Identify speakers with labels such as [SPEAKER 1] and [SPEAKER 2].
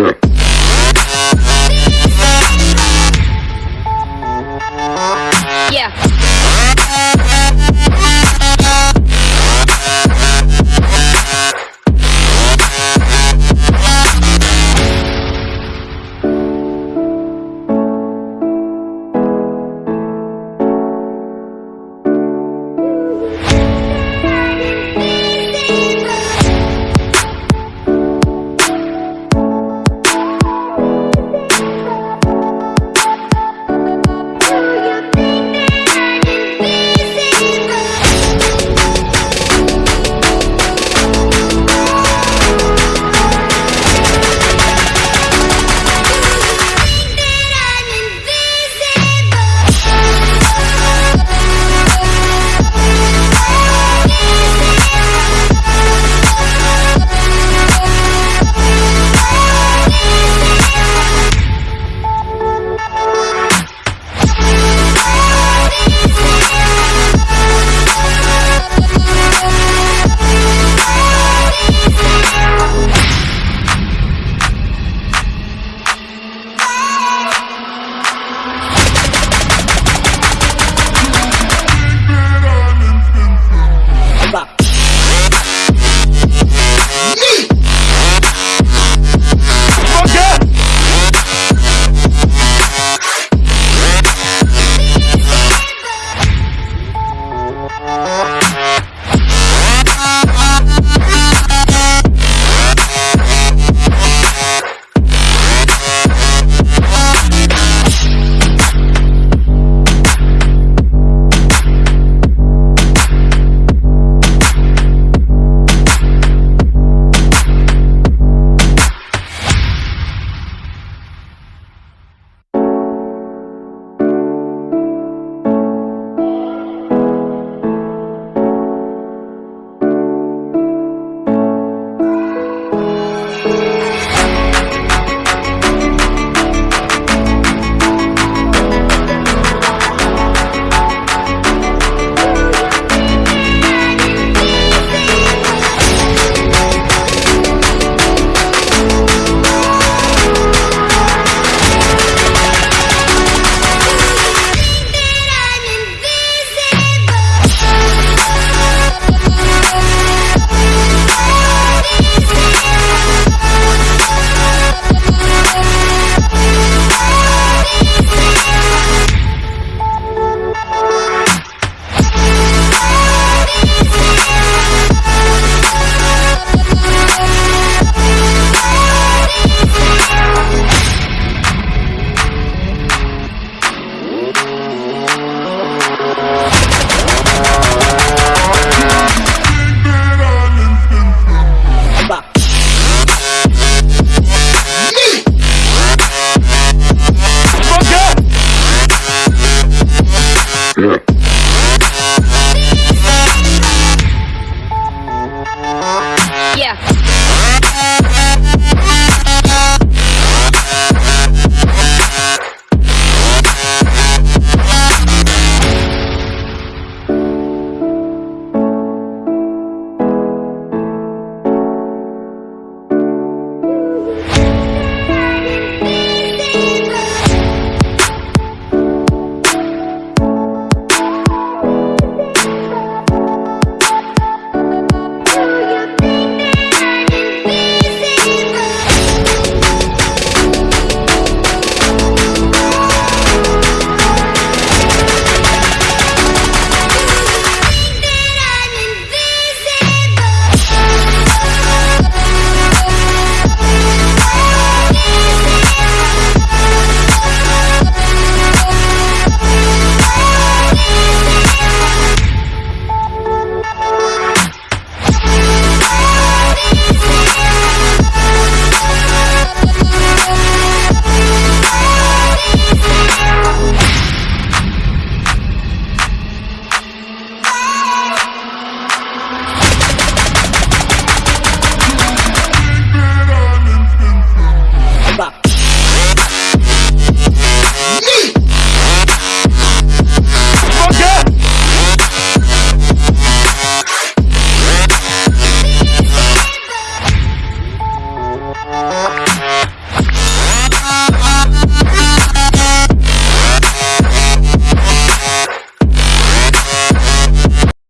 [SPEAKER 1] Yeah. Fucker!